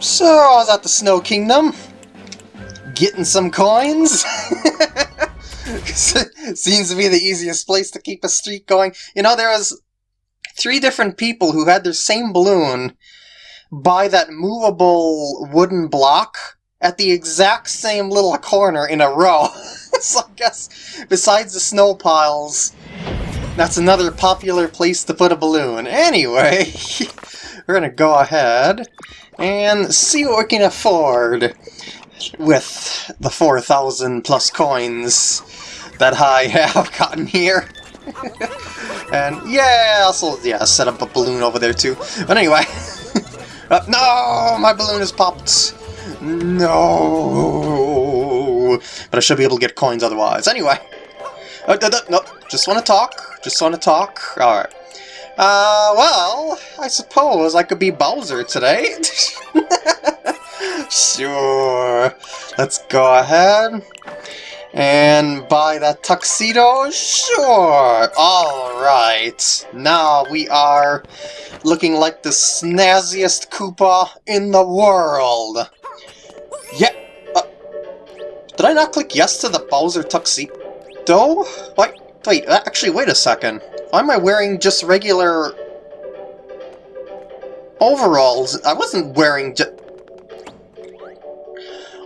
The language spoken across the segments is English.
So, I was at the Snow Kingdom, getting some coins. Seems to be the easiest place to keep a streak going. You know, there was three different people who had their same balloon by that movable wooden block at the exact same little corner in a row. so I guess, besides the snow piles, that's another popular place to put a balloon. Anyway, we're gonna go ahead and see what we can afford with the 4,000 plus coins that I have gotten here. and yeah, also, yeah, set up a balloon over there too. But anyway, uh, no, my balloon is popped. No, but I should be able to get coins otherwise. Anyway, uh, no, just want to talk. Just want to talk. All right. Uh, well, I suppose I could be Bowser today. sure. Let's go ahead and buy that tuxedo. Sure. All right. Now we are looking like the snazziest Koopa in the world. Yeah. Uh, did I not click yes to the Bowser tuxedo? Wait, wait, uh, actually, wait a second. Why am I wearing just regular overalls? I wasn't wearing just...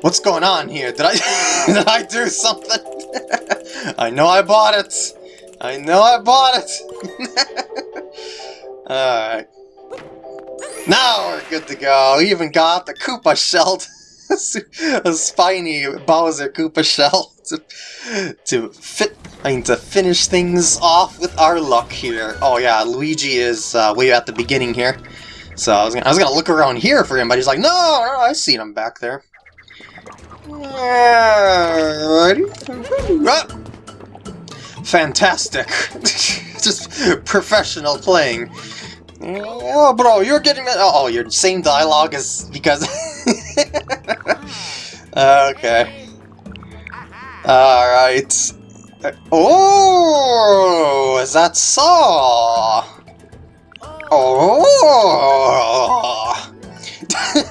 What's going on here? Did I did I do something? I know I bought it. I know I bought it. Alright. Now we're good to go. We even got the Koopa shell. A spiny Bowser Koopa shell to, to fit I mean, to finish things off with our luck here. Oh yeah, Luigi is uh, way at the beginning here. So I was, gonna, I was gonna look around here for him, but he's like, no, no I seen him back there. Ready? Ah! Fantastic. Just professional playing. Oh, bro, you're getting that. Oh, your same dialogue is because. okay. Alright. Oh, is that so? Oh!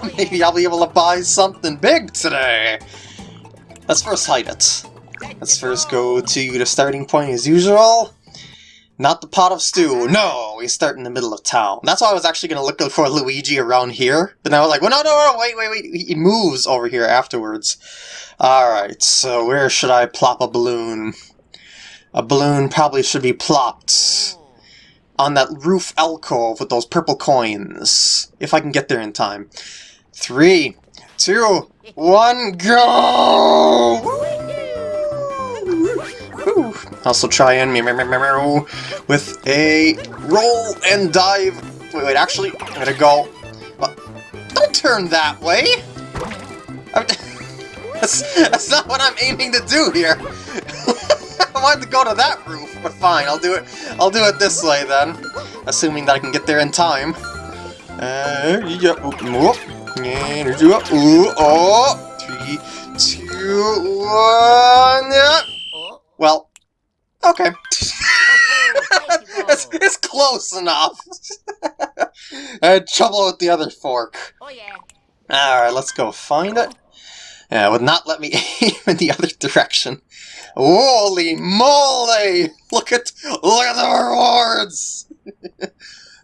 Maybe I'll be able to buy something big today. Let's first hide it. Let's first go to the starting point as usual. Not the pot of stew. No, we start in the middle of town. That's why I was actually going to look for Luigi around here. But I was like, well, no, no, no, wait, wait, wait. He moves over here afterwards. Alright, so where should I plop a balloon? A balloon probably should be plopped on that roof alcove with those purple coins. If I can get there in time. Three, two, one, go! Also try and with a roll and dive. Wait, wait, actually, I'm gonna go. Don't turn that way! That's, that's not what I'm aiming to do here. I wanted to go to that roof, but fine, I'll do it. I'll do it this way then, assuming that I can get there in time. Uh, yeah, whoop, and ooh, oh, three, two, one. Yeah. Well, okay. it's, it's close enough. I had trouble with the other fork. Oh yeah. Alright, let's go find it. Yeah, it would not let me aim in the other direction. Holy moly! Look at look at the rewards!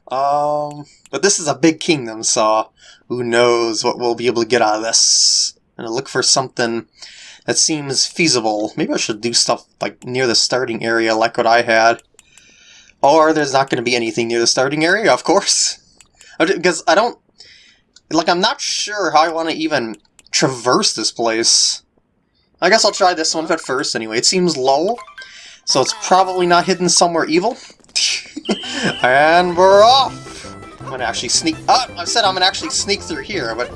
um, but this is a big kingdom, so who knows what we'll be able to get out of this. I'm gonna look for something that seems feasible. Maybe I should do stuff like near the starting area like what I had. Or there's not going to be anything near the starting area, of course. Because I don't... Like, I'm not sure how I want to even traverse this place. I guess I'll try this one at first anyway. It seems low, so it's probably not hidden somewhere evil. and we're off! I'm gonna actually sneak... Oh, I said I'm gonna actually sneak through here, but...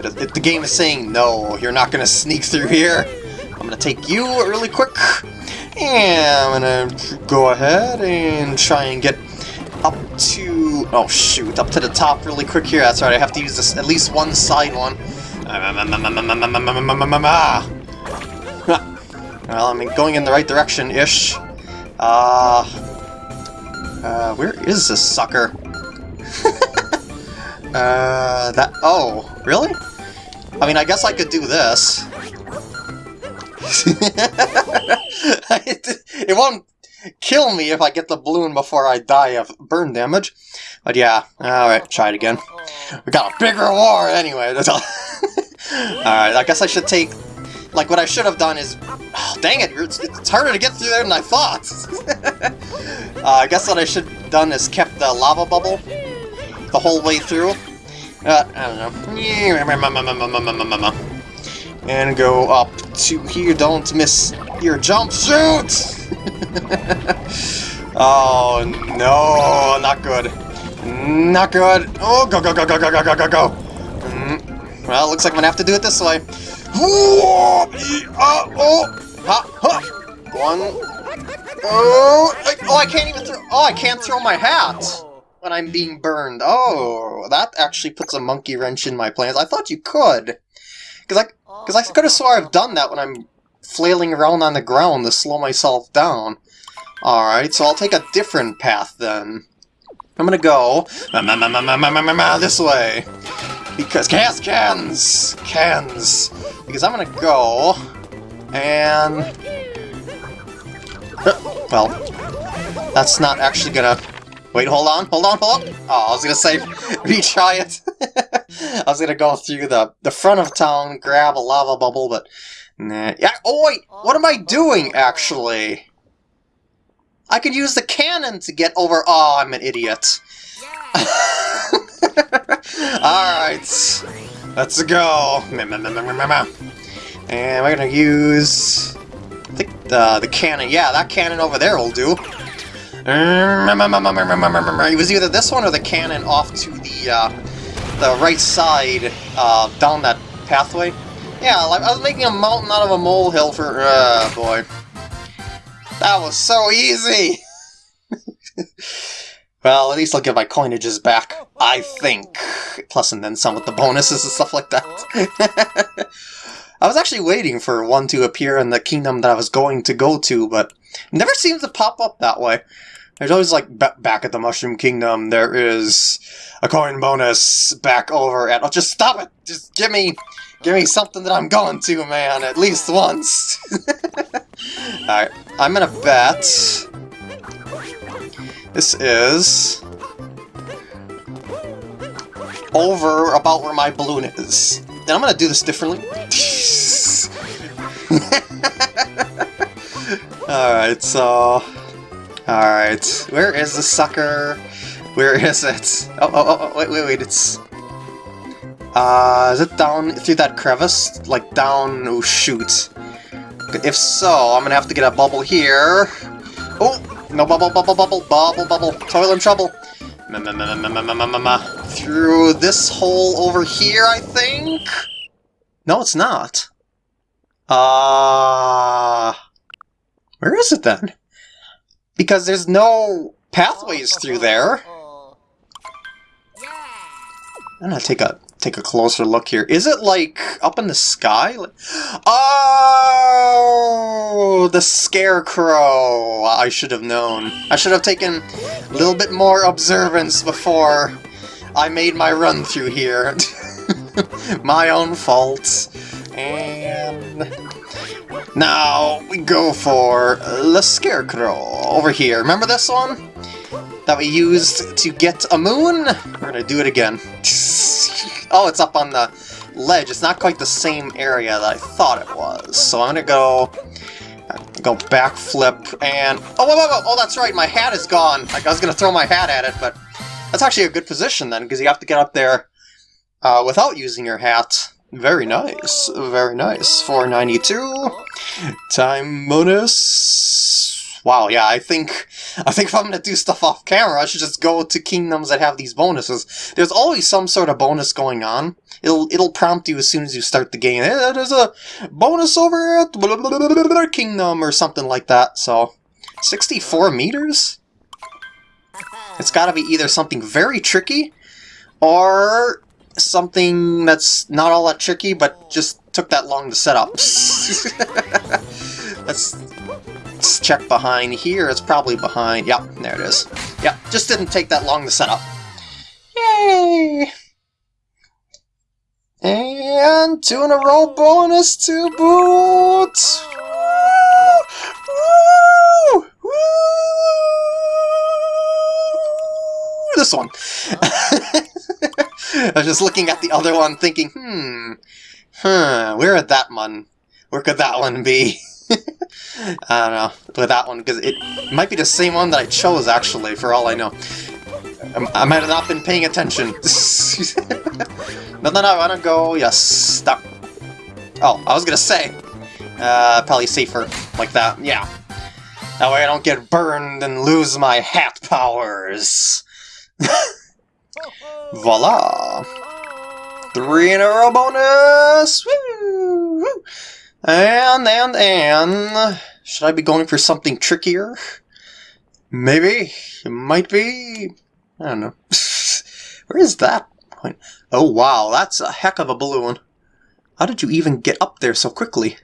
but the game is saying, no, you're not gonna sneak through here. I'm gonna take you really quick. And I'm gonna go ahead and try and get up to... Oh shoot, up to the top really quick here. That's right, I have to use this at least one side one. Well, I'm going in the right direction-ish. Uh, uh, where is this sucker? Uh, that... Oh, really? I mean, I guess I could do this. it won't kill me if I get the balloon before I die of burn damage. But yeah, alright, try it again. We got a bigger war anyway. That's all. alright, I guess I should take... Like, what I should have done is... Oh, dang it, it's, it's, harder to get through there than I thought! uh, I guess what I should have done is kept the lava bubble the whole way through. Uh, I don't know. And go up to here. Don't miss your jump shoot! oh, no, not good. Not good. Oh, go, go, go, go, go, go, go, go, go. Mm. Well, looks like I'm gonna have to do it this way. Oh, oh, ha, ha. One. Oh, I, oh, I can't even throw. Oh, I can't throw my hat when I'm being burned. Oh, that actually puts a monkey wrench in my plans. I thought you could, because I, because I could have swore I've done that when I'm flailing around on the ground to slow myself down. Alright, so I'll take a different path then. I'm gonna go this way. Because cans, cans, cans. Because I'm gonna go and uh, well, that's not actually gonna. Wait, hold on, hold on, hold on. Oh, I was gonna say retry it. I was gonna go through the the front of town, grab a lava bubble, but Nah. Yeah. Oh wait, what am I doing actually? I could use the cannon to get over. Oh, I'm an idiot. Alright, let's go. And we're gonna use I think the, the cannon. Yeah, that cannon over there will do. It was either this one or the cannon off to the uh, the right side uh, down that pathway. Yeah, I was making a mountain out of a molehill for... Uh, boy. That was so easy! well, at least I'll get my coinages back, I think. Plus and then some with the bonuses and stuff like that. I was actually waiting for one to appear in the kingdom that I was going to go to, but never seems to pop up that way. There's always like back at the Mushroom Kingdom, there is a coin bonus back over at. Oh, just stop it! Just give me Give me something that I'm going to, man, at least once. Alright, I'm gonna bet... This is... Over about where my balloon is. I'm gonna do this differently. Alright, so... Alright, where is the sucker? Where is it? Oh, oh, oh, wait, wait, wait, it's... Uh, is it down through that crevice? Like down... oh shoot. If so, I'm gonna have to get a bubble here. Oh! No bubble, bubble, bubble, bubble, bubble. Toilet in trouble. Through this hole over here, I think? No, it's not. Uh... Where is it then? Because there's no pathways through there. I'm gonna take a take a closer look here. Is it like up in the sky? Oh, the scarecrow! I should have known. I should have taken a little bit more observance before I made my run through here. my own fault. And now we go for the scarecrow over here. Remember this one? That we used to get a moon? We're gonna do it again. Oh, it's up on the ledge. It's not quite the same area that I thought it was. So I'm gonna go go backflip and... Oh, whoa, whoa, whoa, oh, that's right, my hat is gone. Like, I was gonna throw my hat at it, but that's actually a good position then, because you have to get up there uh, without using your hat. Very nice, very nice. 492. Time bonus. Wow, yeah, I think I think if I'm gonna do stuff off camera, I should just go to kingdoms that have these bonuses. There's always some sort of bonus going on. It'll it'll prompt you as soon as you start the game. Hey, there's a bonus over at blah, blah, blah, kingdom or something like that. So, 64 meters. It's got to be either something very tricky, or something that's not all that tricky, but just took that long to set up. Check behind here. It's probably behind. Yep, there it is. Yep, just didn't take that long to set up. Yay! And two in a row bonus to boot! Woo! Woo! This one. I was just looking at the other one thinking, hmm, huh, where would that one, where could that one be? I don't know, with that one, because it might be the same one that I chose, actually, for all I know. I, might have not been paying attention. no, no, no, I want to go, yes, stop. Oh, I was gonna say, uh, probably safer like that, yeah. That way I don't get burned and lose my hat powers. Voila! Three in a row bonus! Woo! And, and, and... Should I be going for something trickier? Maybe. It might be. I don't know. Where is that point? Oh, wow. That's a heck of a balloon. How did you even get up there so quickly?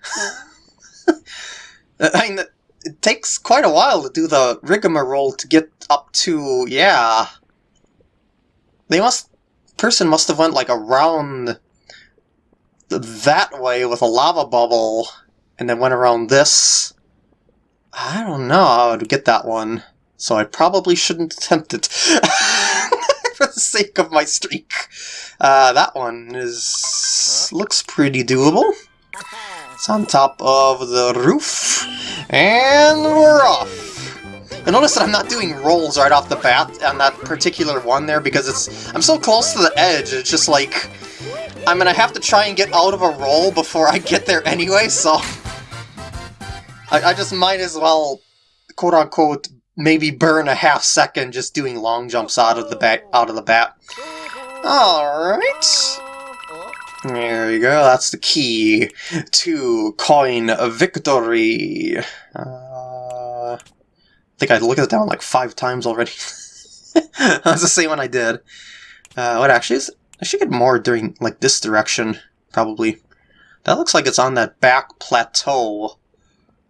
I mean, it takes quite a while to do the rigmarole to get up to, yeah. They must, person must have went like around that way with a lava bubble and then went around this. I don't know how to get that one, so I probably shouldn't attempt it for the sake of my streak. Uh, that one is looks pretty doable. It's on top of the roof, and we're off. And notice that I'm not doing rolls right off the bat on that particular one there because it's I'm so close to the edge, it's just like I'm gonna have to try and get out of a roll before I get there anyway, so I, I just might as well quote-unquote maybe burn a half second just doing long jumps out of the bat out of the bat. Alright. There you go, that's the key to coin victory. Uh, I think I looked at one like five times already. That's the same one I did. Uh, what actually is... I should get more during, like, this direction, probably. That looks like it's on that back plateau,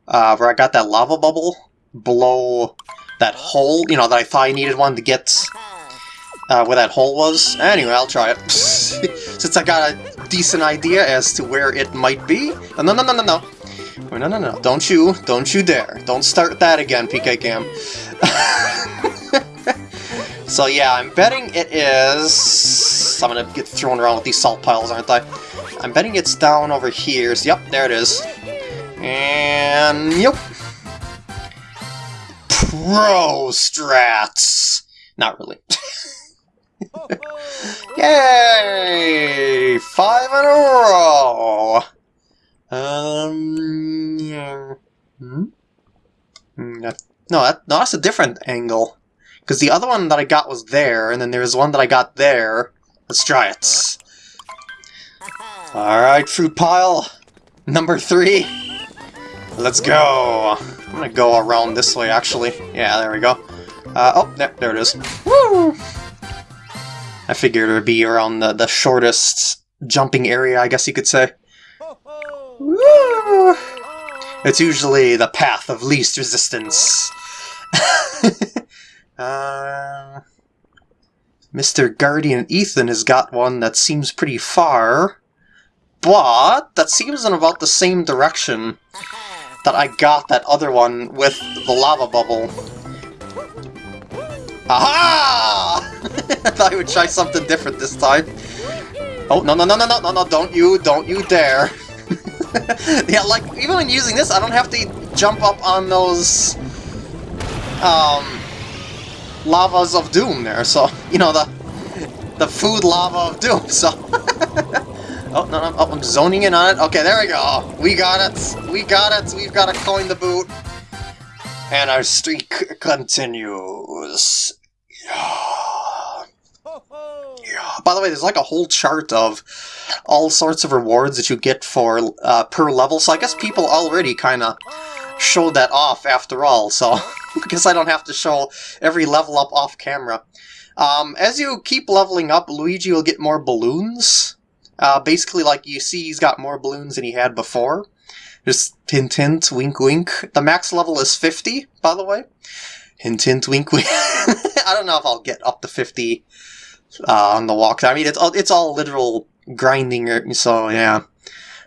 uh, where I got that lava bubble below that hole, you know, that I thought I needed one to get uh, where that hole was. Anyway, I'll try it. Since I got a decent idea as to where it might be. No, no, no, no, no, no. Oh, no, no, no. Don't you, don't you dare. Don't start that again, PK Cam. so yeah, I'm betting it is... I'm gonna get thrown around with these salt piles, aren't I? I'm betting it's down over here. So, yep, there it is. And... yep. Pro strats! Not really. Yay! Five in a row! Um, yeah. Hmm? hmm no, that, no, that's a different angle. Because the other one that I got was there, and then there's one that I got there. Let's try it. Alright, fruit pile. Number three. Let's go. I'm gonna go around this way, actually. Yeah, there we go. Uh, oh, there, there it is. Woo! I figured it would be around the, the shortest jumping area, I guess you could say. Woo! It's usually the path of least resistance. uh, Mr. Guardian Ethan has got one that seems pretty far, but that seems in about the same direction that I got that other one with the lava bubble. Aha! I thought I would try something different this time. Oh, no, no, no, no, no, no, no, don't you, don't you dare. yeah, like, even when using this, I don't have to jump up on those, um, lavas of doom there, so, you know, the, the food lava of doom, so. oh, no, no, oh, I'm zoning in on it. Okay, there we go. We got it. We got it. We've got to coin the boot. And our streak continues. Yeah. Yeah. By the way, there's like a whole chart of all sorts of rewards that you get for uh, per level, so I guess people already kind of showed that off after all, so because I don't have to show every level up off camera. Um, as you keep leveling up, Luigi will get more balloons. Uh, basically, like you see, he's got more balloons than he had before. Just hint hint, wink wink. The max level is 50, by the way. Hint hint, wink wink. I don't know if I'll get up to 50 uh, on the walk. I mean, it's all, it's all literal grinding, so yeah.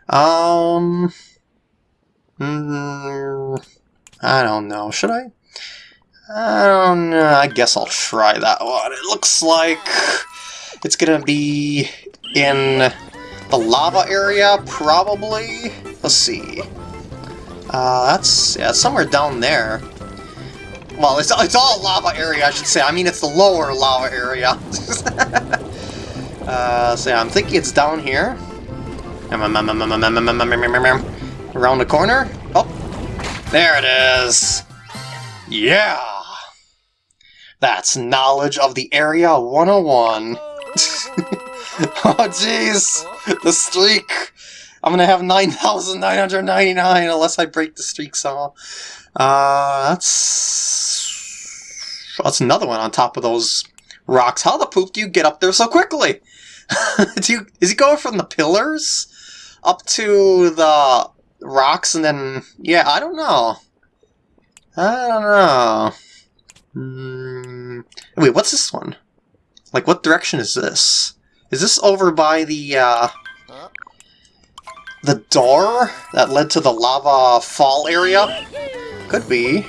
Um... Mm, I don't know, should I? I don't know, I guess I'll try that one. It looks like it's gonna be in the lava area, probably? Let's see. Uh, that's yeah, somewhere down there. Well, it's, it's all lava area, I should say. I mean, it's the lower lava area. uh, so yeah, I'm thinking it's down here. Around the corner. Oh, there it is. Yeah! That's knowledge of the area 101. oh, jeez! The streak! I'm gonna have 9,999 unless I break the streak somehow. Uh, that's... That's another one on top of those rocks. How the poop do you get up there so quickly? do you, is he going from the pillars up to the rocks and then... Yeah, I don't know. I don't know. Mm, wait, what's this one? Like, what direction is this? Is this over by the, uh... The door that led to the lava fall area? Could be.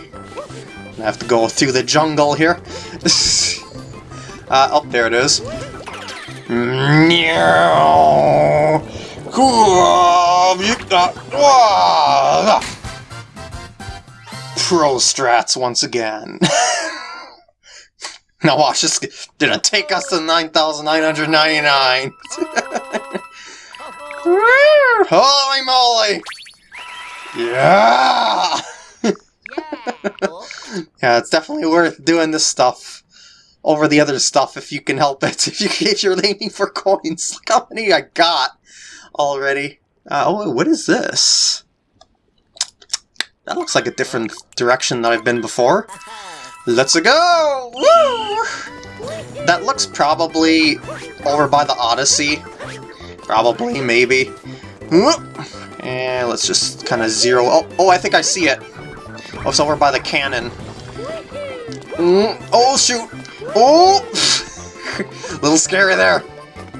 I have to go through the jungle here. uh, oh, there it is. Pro strats once again. now watch this. Did it take us to 9,999? Holy moly! Yeah! yeah, it's definitely worth doing this stuff over the other stuff if you can help it. If, you, if you're aiming for coins, look how many I got already. Uh, oh, what is this? That looks like a different direction that I've been before. Let's go! Woo! That looks probably over by the Odyssey. Probably, maybe. And let's just kind of zero... Oh, oh, I think I see it. Oh, it's over by the cannon. Mm, oh, shoot! Oh! little scary there.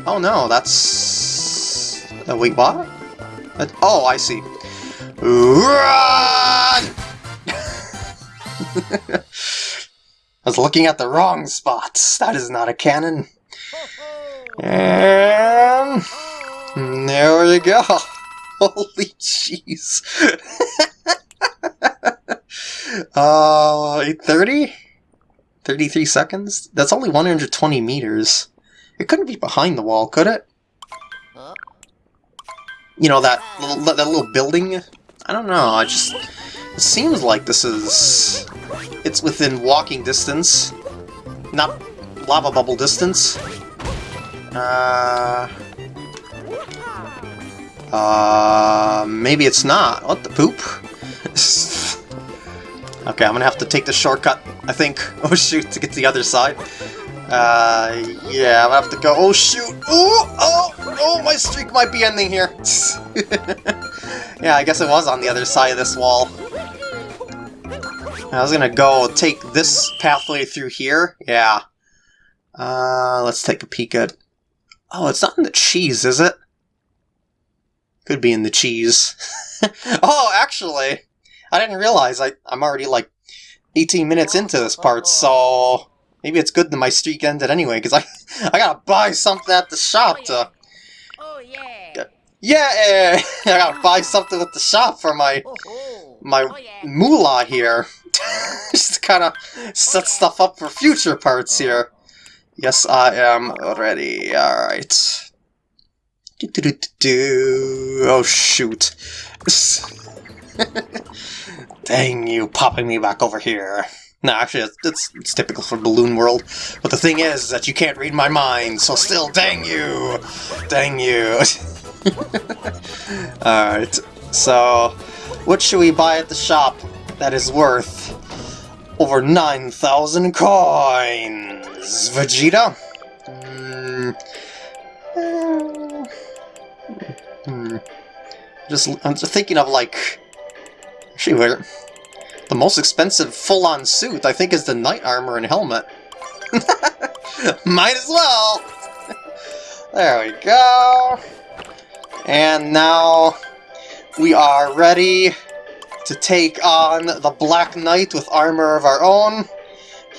Oh, no, that's... Uh, wait, what? That... Oh, I see. Run! I was looking at the wrong spots. That is not a cannon. And... There we go. Holy jeez. uh, 830? 33 seconds? That's only 120 meters. It couldn't be behind the wall, could it? You know, that little, that little building? I don't know, I just... It seems like this is... It's within walking distance. Not lava bubble distance. Uh... Uh, maybe it's not. What the poop? okay, I'm gonna have to take the shortcut, I think. Oh shoot, to get to the other side. Uh, yeah, I'm gonna have to go. Oh shoot! Oh, oh, oh, my streak might be ending here. yeah, I guess it was on the other side of this wall. I was gonna go take this pathway through here. Yeah. Uh, let's take a peek at... Oh, it's not in the cheese, is it? Could be in the cheese. oh, actually, I didn't realize I, I'm already like 18 minutes into this part, so maybe it's good that my streak ended anyway, because I, I gotta buy something at the shop to... Oh, yeah! Oh, yeah! I gotta buy ah. something at the shop for my oh, oh. my moolah here. Just kind of set stuff up for future parts uh-huh. here. Yes, I am ready. Alright. Do, do, do, oh, shoot. Dang you, popping me back over here. No, actually, it's, it's, typical for Balloon World. But the thing is that you can't read my mind, so still, dang you! Dang you! Alright, so what should we buy at the shop that is worth over 9,000 coins? Vegeta? Mm, Hmm. Just, I'm just thinking of like... Actually, where... The most expensive full-on suit, I think, is the knight armor and helmet. Might as well! There we go. And now we are ready to take on the Black Knight with armor of our own.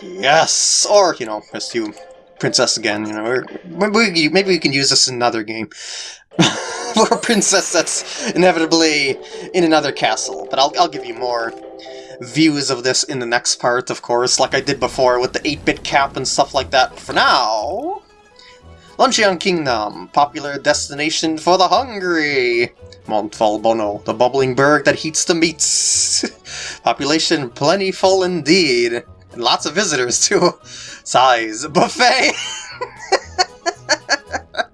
Yes! Or, you know, rescue Princess again, you know, maybe, maybe we can use this in another game. For a princess that's inevitably in another castle, but I'll, I'll give you more views of this in the next part, of course, like I did before with the 8-bit cap and stuff like that. For now, Luncheon Kingdom, popular destination for the hungry. Mont Volbono, the bubbling berg that heats the meats. Population plentiful indeed. And lots of visitors too. Size, buffet!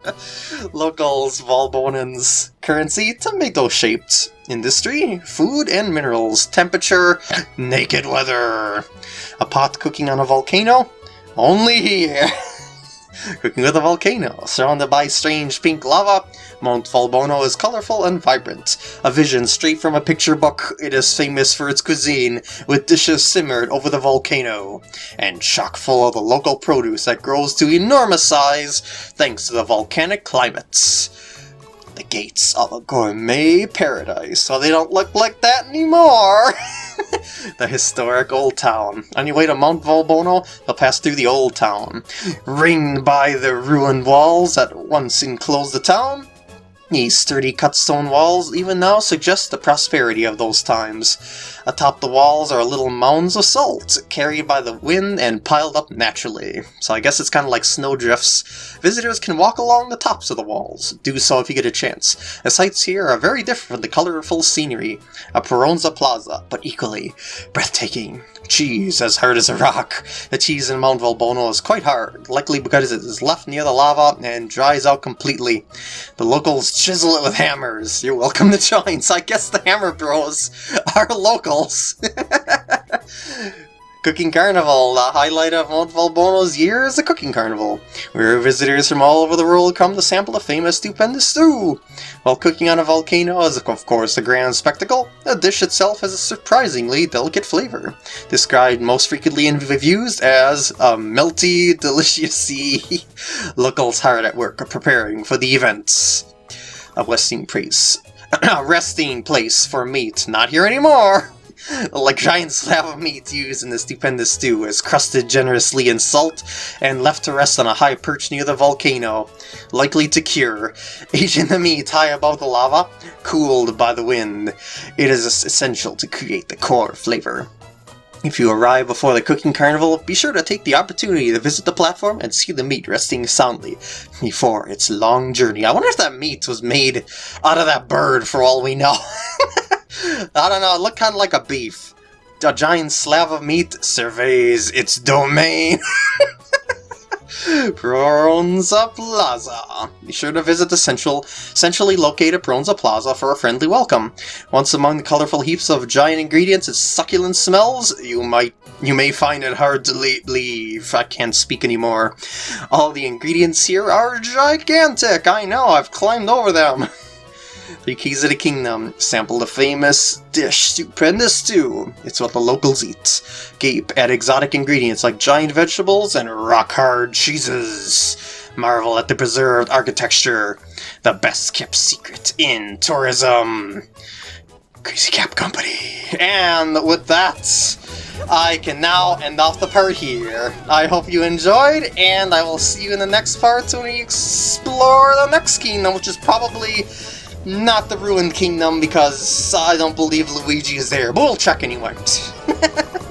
Locals, Volbonans. Currency, tomato-shaped. Industry, food and minerals. Temperature, naked weather. A pot cooking on a volcano? Only here! cooking with a volcano, surrounded by strange pink lava, Mount Volbono is colorful and vibrant. A vision straight from a picture book, it is famous for its cuisine, with dishes simmered over the volcano, and chock full of the local produce that grows to enormous size thanks to the volcanic climates. The gates of a gourmet paradise, so they don't look like that anymore! the historic Old Town. On your way to Mount Volbono, you'll pass through the Old Town. Ringed by the ruined walls that once enclosed the town, these sturdy cut stone walls even now suggest the prosperity of those times. Atop the walls are little mounds of salt, carried by the wind and piled up naturally. So I guess it's kind of like snowdrifts. Visitors can walk along the tops of the walls. Do so if you get a chance. The sights here are very different from the colorful scenery of Peronza Plaza, but equally breathtaking cheese as hard as a rock. The cheese in Mount Volbono is quite hard, likely because it is left near the lava and dries out completely. The locals chisel it with hammers. You're welcome to join, so I guess the Hammer Bros are locals. Cooking Carnival, the highlight of Mount Volbono's year is the Cooking Carnival, where visitors from all over the world come to sample the famous stupendous stew. While cooking on a volcano is of course a grand spectacle, the dish itself has a surprisingly delicate flavor, described most frequently in reviews as a melty, delicious locals hard at work preparing for the events. A resting place. a resting place for meat, not here anymore! like giant slab of meat used in the stupendous stew is crusted generously in salt and left to rest on a high perch near the volcano, likely to cure. Aging the meat high above the lava, cooled by the wind, it is essential to create the core flavor. If you arrive before the cooking carnival, be sure to take the opportunity to visit the platform and see the meat resting soundly before its long journey. I wonder if that meat was made out of that bird for all we know. I don't know, it looked kind of like a beef. A giant slab of meat surveys its domain. Peronza Plaza. Be sure to visit the central, centrally located Peronza Plaza for a friendly welcome. Once among the colorful heaps of giant ingredients and succulent smells, you might you may find it hard to leave. I can't speak anymore. All the ingredients here are gigantic. I know, I've climbed over them. The keys of the kingdom. Sample the famous dish, stupendous stew. It's what the locals eat. Gape at exotic ingredients like giant vegetables and rock-hard cheeses. Marvel at the preserved architecture. The best kept secret in tourism. Crazy Cap Company. And with that, I can now end off the part here. I hope you enjoyed, and I will see you in the next part when we explore the next kingdom, which is probably not the Ruined Kingdom because I don't believe Luigi is there, but we'll check anyway.